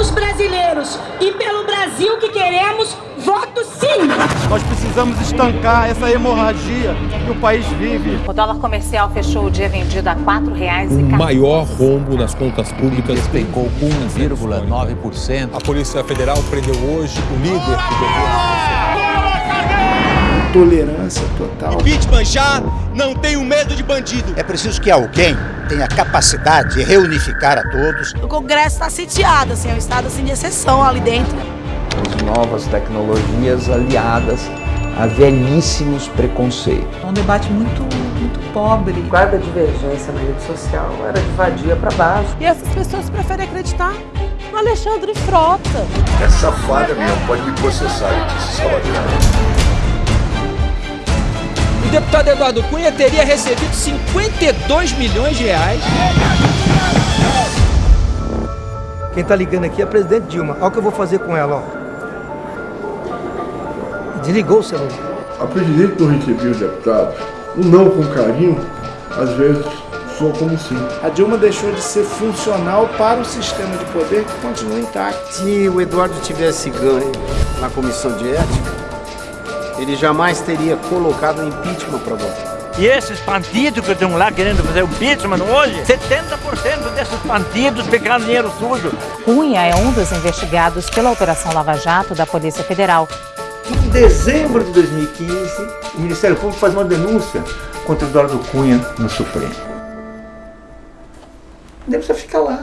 pelos brasileiros e pelo Brasil que queremos, voto sim! Nós precisamos estancar essa hemorragia que o país vive. O dólar comercial fechou o dia vendido a R$ 4,00. O maior rombo nas contas públicas. Despecou 1,9%. A Polícia Federal prendeu hoje o líder do governo tolerância total. Impeachment já, não tenho medo de bandido. É preciso que alguém tenha capacidade de reunificar a todos. O Congresso está sitiado, assim, é um estado assim, de exceção ali dentro. As novas tecnologias aliadas a velhíssimos preconceitos. É um debate muito, muito pobre. Cada divergência na rede social era de vadia para baixo. E essas pessoas preferem acreditar no Alexandre Frota. Essa falha minha pode me processar, eu disse Salvador o deputado Eduardo Cunha teria recebido 52 milhões de reais. Quem está ligando aqui é a presidente Dilma. Olha o que eu vou fazer com ela, ó. Desligou o celular. A presidente não recebia os deputados. O não com carinho, às vezes, soa como sim. A Dilma deixou de ser funcional para o sistema de poder que continua intacto. Se o Eduardo tivesse ganho na comissão de ética, ele jamais teria colocado impeachment para votar. E esses bandidos que estão lá querendo fazer o impeachment hoje, 70% desses bandidos pegaram dinheiro sujo. Cunha é um dos investigados pela Operação Lava Jato da Polícia Federal. Em dezembro de 2015, o Ministério Público faz uma denúncia contra o Eduardo Cunha no Supremo. Nem precisa ficar lá.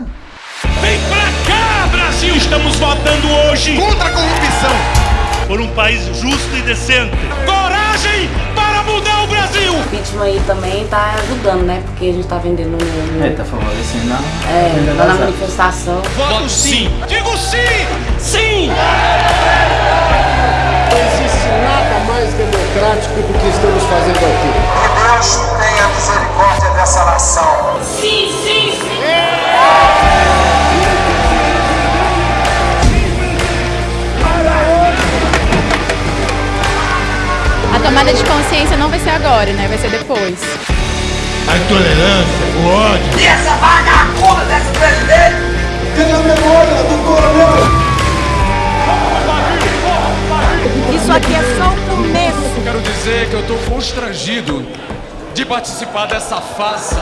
Vem pra cá, Brasil! Estamos votando hoje contra a corrupção por um país justo e decente. Coragem para mudar o Brasil! O impeachment aí também tá ajudando, né? Porque a gente tá vendendo no... É, tá favorecendo a... É, lá na manifestação. Voto sim! Digo sim! Sim! Não existe nada mais democrático do que estamos fazendo aqui. Que Deus tenha misericórdia dessa nação. Sim, sim, sim! Tomada de consciência não vai ser agora, né? Vai ser depois. A intolerância, o ódio. E essa vagabunda desse presidente? Cadê a memória do coronel? Isso aqui é só o começo. Quero dizer que eu estou constrangido de participar dessa farsa